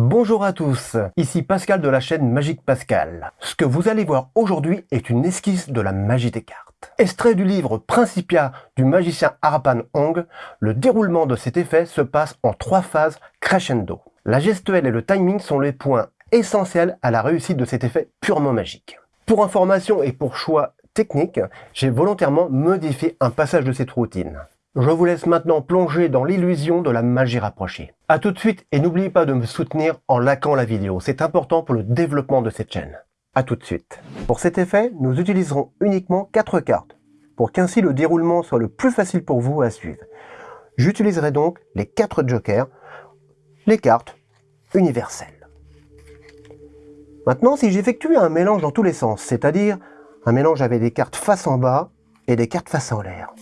Bonjour à tous, ici Pascal de la chaîne Magique Pascal. Ce que vous allez voir aujourd'hui est une esquisse de la magie des cartes. Extrait du livre Principia du magicien Harapan Hong, le déroulement de cet effet se passe en trois phases crescendo. La gestuelle et le timing sont les points essentiels à la réussite de cet effet purement magique. Pour information et pour choix technique, j'ai volontairement modifié un passage de cette routine. Je vous laisse maintenant plonger dans l'illusion de la magie rapprochée. A tout de suite et n'oubliez pas de me soutenir en likant la vidéo, c'est important pour le développement de cette chaîne. A tout de suite. Pour cet effet, nous utiliserons uniquement 4 cartes, pour qu'ainsi le déroulement soit le plus facile pour vous à suivre. J'utiliserai donc les 4 jokers, les cartes universelles. Maintenant, si j'effectue un mélange dans tous les sens, c'est-à-dire un mélange avec des cartes face en bas et des cartes face en l'air,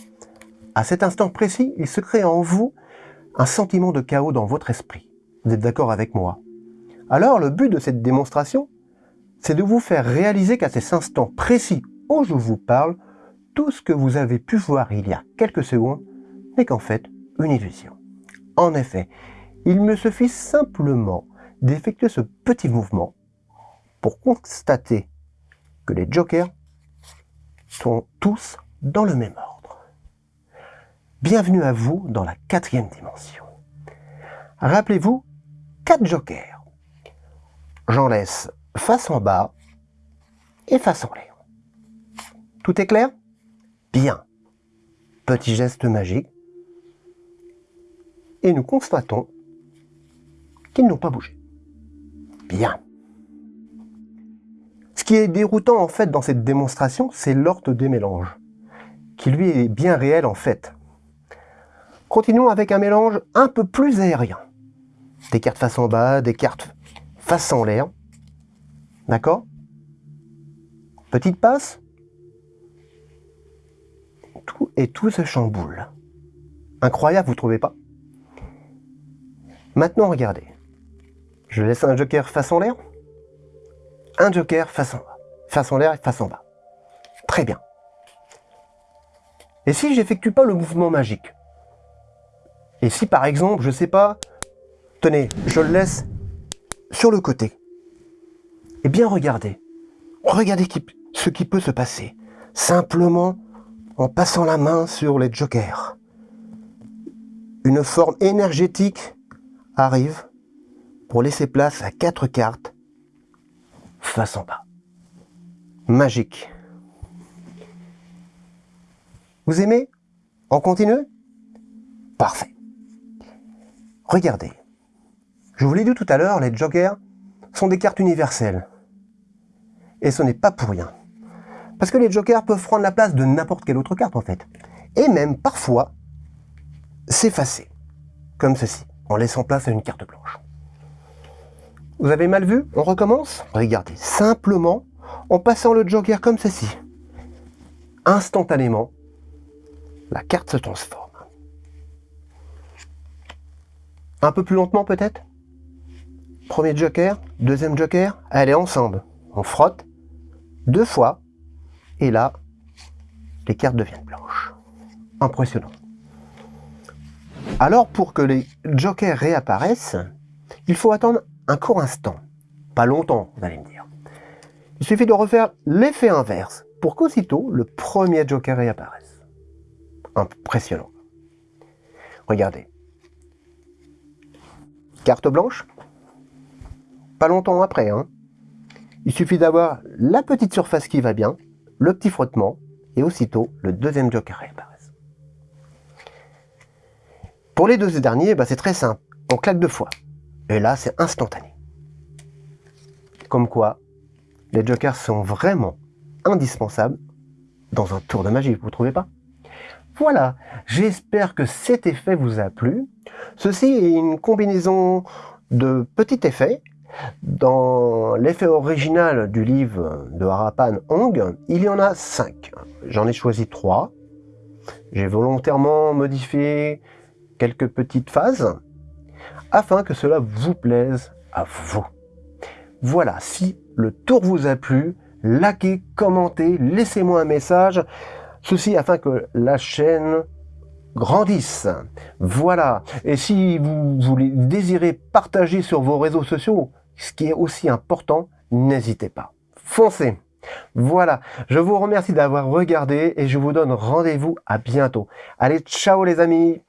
à cet instant précis, il se crée en vous un sentiment de chaos dans votre esprit. Vous êtes d'accord avec moi Alors, le but de cette démonstration, c'est de vous faire réaliser qu'à ces instants précis où je vous parle, tout ce que vous avez pu voir il y a quelques secondes n'est qu'en fait une illusion. En effet, il me suffit simplement d'effectuer ce petit mouvement pour constater que les jokers sont tous dans le même ordre. Bienvenue à vous dans la quatrième dimension. Rappelez-vous, quatre jokers. J'en laisse face en bas et face en l'air. Tout est clair? Bien. Petit geste magique. Et nous constatons qu'ils n'ont pas bougé. Bien. Ce qui est déroutant en fait dans cette démonstration, c'est l'ordre des mélanges, qui lui est bien réel en fait. Continuons avec un mélange un peu plus aérien. Des cartes face en bas, des cartes face en l'air. D'accord? Petite passe. Tout et tout se chamboule. Incroyable, vous trouvez pas? Maintenant, regardez. Je laisse un joker face en l'air. Un joker face en bas. Face en l'air et face en bas. Très bien. Et si j'effectue pas le mouvement magique? Et si par exemple, je sais pas, tenez, je le laisse sur le côté. Eh bien regardez, regardez ce qui peut se passer. Simplement en passant la main sur les jokers. Une forme énergétique arrive pour laisser place à quatre cartes face en bas. Magique. Vous aimez? On continue Parfait. Regardez. Je vous l'ai dit tout à l'heure, les jokers sont des cartes universelles. Et ce n'est pas pour rien. Parce que les jokers peuvent prendre la place de n'importe quelle autre carte en fait. Et même parfois s'effacer. Comme ceci, en laissant place à une carte blanche. Vous avez mal vu? On recommence? Regardez, simplement en passant le joker comme ceci. Instantanément, la carte se transforme. Un peu plus lentement peut-être? Premier joker, deuxième joker, allez ensemble. On frotte deux fois, et là, les cartes deviennent blanches. Impressionnant. Alors pour que les jokers réapparaissent, il faut attendre un court instant. Pas longtemps, vous allez me dire. Il suffit de refaire l'effet inverse pour qu'aussitôt le premier joker réapparaisse. Impressionnant. Regardez. Carte blanche Pas longtemps après, hein Il suffit d'avoir la petite surface qui va bien, le petit frottement, et aussitôt le deuxième joker réapparaît. Pour les deux derniers, bah, c'est très simple. On claque deux fois. Et là, c'est instantané. Comme quoi, les jokers sont vraiment indispensables dans un tour de magie, vous ne trouvez pas? Voilà, j'espère que cet effet vous a plu. Ceci est une combinaison de petits effets. Dans l'effet original du livre de Harapan Hong, il y en a cinq. J'en ai choisi trois. J'ai volontairement modifié quelques petites phases afin que cela vous plaise à vous. Voilà, si le tour vous a plu, likez, commentez, laissez-moi un message. Ceci afin que la chaîne grandissent. Voilà. Et si vous voulez désirez partager sur vos réseaux sociaux, ce qui est aussi important, n'hésitez pas. Foncez voilà, je vous remercie d'avoir regardé et je vous donne rendez-vous à bientôt. Allez, ciao les amis